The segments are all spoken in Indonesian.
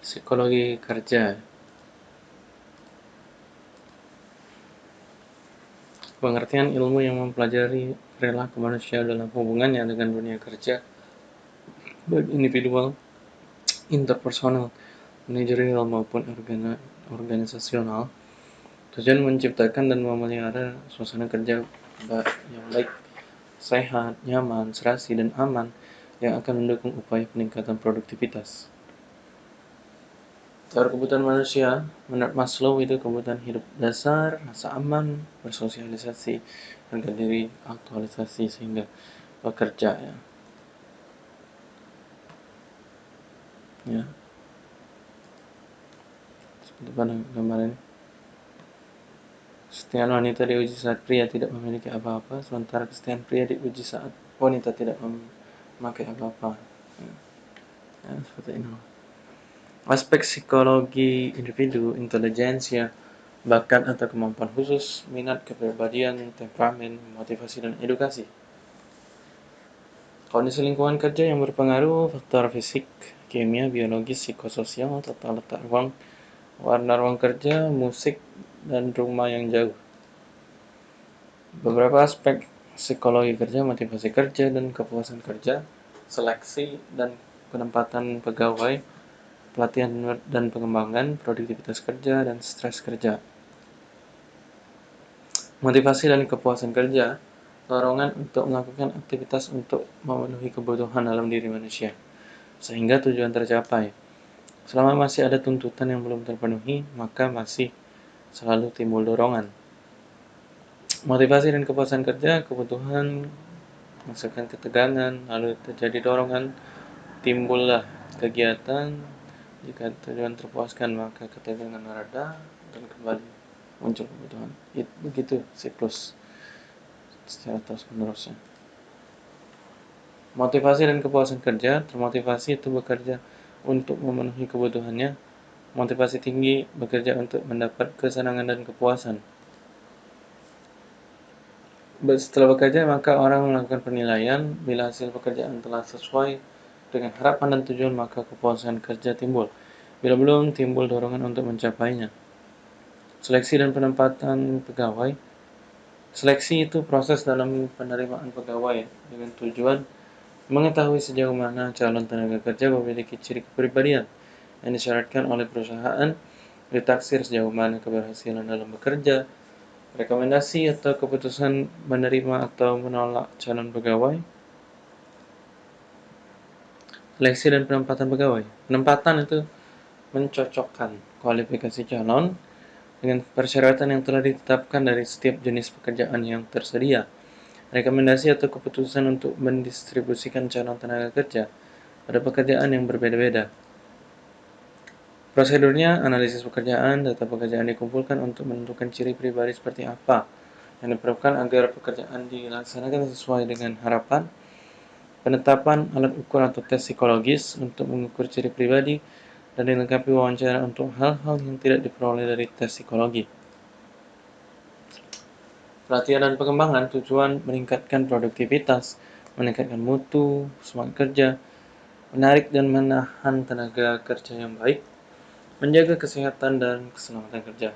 Psikologi kerja Pengertian ilmu yang mempelajari perilaku manusia dalam hubungannya dengan dunia kerja baik individual, interpersonal, manajerial maupun organisasional tujuan menciptakan dan memelihara suasana kerja yang baik, sehat, nyaman, serasi, dan aman yang akan mendukung upaya peningkatan produktivitas. Teori kebutuhan manusia, menurut Maslow itu kebutuhan hidup dasar, rasa aman, bersosialisasi, harga diri, aktualisasi sehingga bekerja ya. Ya. Seperti pada gambar ini. Kesetiaan wanita diuji saat pria tidak memiliki apa-apa, sementara kesetiaan pria diuji saat wanita tidak memakai apa-apa. Ya. ya, seperti ini aspek psikologi individu, intelijensia, bakat atau kemampuan khusus, minat, kepribadian, temperamen, motivasi, dan edukasi. Kondisi lingkungan kerja yang berpengaruh, faktor fisik, kimia, biologis, psikososial, tata letak ruang, warna ruang kerja, musik, dan rumah yang jauh. Beberapa aspek psikologi kerja, motivasi kerja, dan kepuasan kerja, seleksi, dan penempatan pegawai, pelatihan dan pengembangan, produktivitas kerja, dan stres kerja. Motivasi dan kepuasan kerja, dorongan untuk melakukan aktivitas untuk memenuhi kebutuhan dalam diri manusia, sehingga tujuan tercapai. Selama masih ada tuntutan yang belum terpenuhi, maka masih selalu timbul dorongan. Motivasi dan kepuasan kerja, kebutuhan menghasilkan ketegangan, lalu terjadi dorongan, timbullah kegiatan jika tujuan terpuaskan, maka ketegangan reda dan kembali muncul kebutuhan. It, begitu siklus secara terus menerusnya. Motivasi dan kepuasan kerja, termotivasi itu bekerja untuk memenuhi kebutuhannya. Motivasi tinggi bekerja untuk mendapat kesenangan dan kepuasan. Setelah bekerja, maka orang melakukan penilaian. Bila hasil pekerjaan telah sesuai dengan harapan dan tujuan, maka kepuasan kerja timbul. Bila belum, timbul dorongan untuk mencapainya. Seleksi dan penempatan pegawai. Seleksi itu proses dalam penerimaan pegawai dengan tujuan mengetahui sejauh mana calon tenaga kerja memiliki ciri kepribadian yang disyaratkan oleh perusahaan, ditaksir sejauh mana keberhasilan dalam bekerja, rekomendasi atau keputusan menerima atau menolak calon pegawai, seleksi dan penempatan pegawai. Penempatan itu mencocokkan kualifikasi calon dengan persyaratan yang telah ditetapkan dari setiap jenis pekerjaan yang tersedia. Rekomendasi atau keputusan untuk mendistribusikan calon tenaga kerja pada pekerjaan yang berbeda-beda. Prosedurnya, analisis pekerjaan, data pekerjaan dikumpulkan untuk menentukan ciri pribadi seperti apa yang diperlukan agar pekerjaan dilaksanakan sesuai dengan harapan penetapan alat ukur atau tes psikologis untuk mengukur ciri pribadi dan dilengkapi wawancara untuk hal-hal yang tidak diperoleh dari tes psikologi. Pelatihan dan pengembangan tujuan meningkatkan produktivitas, meningkatkan mutu, semangat kerja, menarik dan menahan tenaga kerja yang baik, menjaga kesehatan dan keselamatan kerja.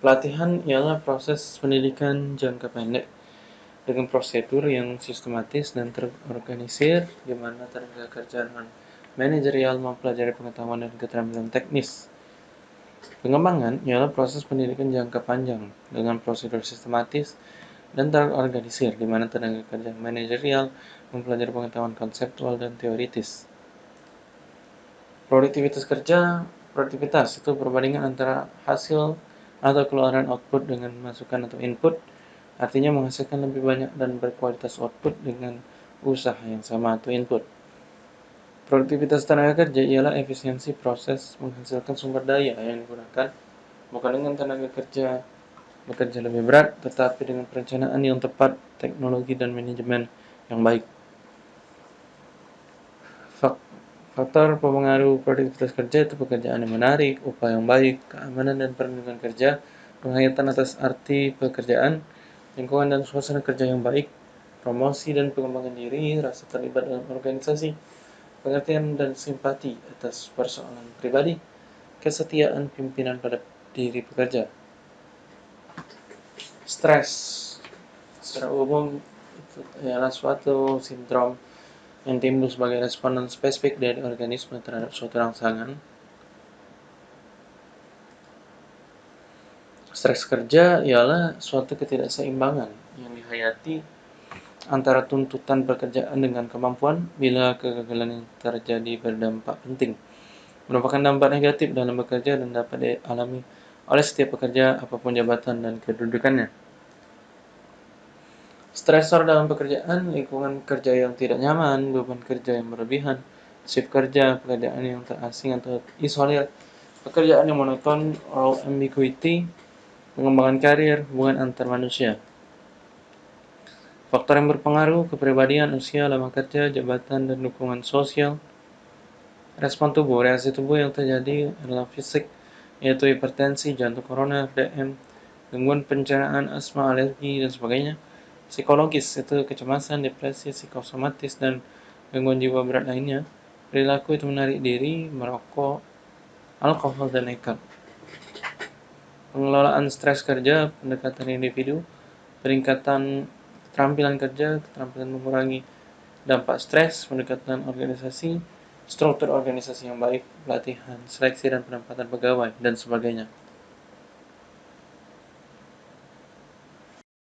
Pelatihan ialah proses pendidikan jangka pendek dengan prosedur yang sistematis dan terorganisir di mana tenaga kerja manajerial mempelajari pengetahuan dan keterampilan teknis. Pengembangan ialah proses pendidikan jangka panjang dengan prosedur sistematis dan terorganisir di mana tenaga kerja manajerial mempelajari pengetahuan konseptual dan teoritis. Produktivitas kerja, produktivitas itu perbandingan antara hasil atau keluaran output dengan masukan atau input artinya menghasilkan lebih banyak dan berkualitas output dengan usaha yang sama atau input. Produktivitas tenaga kerja ialah efisiensi proses menghasilkan sumber daya yang digunakan bukan dengan tenaga kerja bekerja lebih berat, tetapi dengan perencanaan yang tepat, teknologi dan manajemen yang baik. Faktor pemengaruh produktivitas kerja itu pekerjaan yang menarik, upaya yang baik, keamanan dan perlindungan kerja, penghayatan atas arti pekerjaan, lingkungan dan suasana kerja yang baik, promosi dan pengembangan diri, rasa terlibat dalam organisasi, pengertian dan simpati atas persoalan pribadi, kesetiaan pimpinan pada diri pekerja. Stres secara umum itu adalah suatu sindrom yang timbul sebagai responden spesifik dari organisme terhadap suatu rangsangan. Stres kerja ialah suatu ketidakseimbangan yang dihayati antara tuntutan pekerjaan dengan kemampuan bila kegagalan yang terjadi berdampak penting merupakan dampak negatif dalam bekerja dan dapat dialami oleh setiap pekerja apa pun jabatan dan kedudukannya. Stresor dalam pekerjaan, lingkungan kerja yang tidak nyaman, beban kerja yang berlebihan, shift kerja, pekerjaan yang terasing atau isolir, pekerjaan yang monoton, role ambiguity, pengembangan karir, hubungan antar manusia. Faktor yang berpengaruh kepribadian, usia, lama kerja, jabatan, dan dukungan sosial. Respon tubuh, reaksi tubuh yang terjadi adalah fisik, yaitu hipertensi, jantung koroner, DM, gangguan pencernaan, asma, alergi, dan sebagainya. Psikologis, itu kecemasan, depresi, psikosomatis, dan gangguan jiwa berat lainnya. Perilaku itu menarik diri, merokok, alkohol, dan nekat. Pengelolaan stres kerja, pendekatan individu, peningkatan keterampilan kerja, keterampilan mengurangi dampak stres, pendekatan organisasi, struktur organisasi yang baik, pelatihan, seleksi dan penempatan pegawai, dan sebagainya.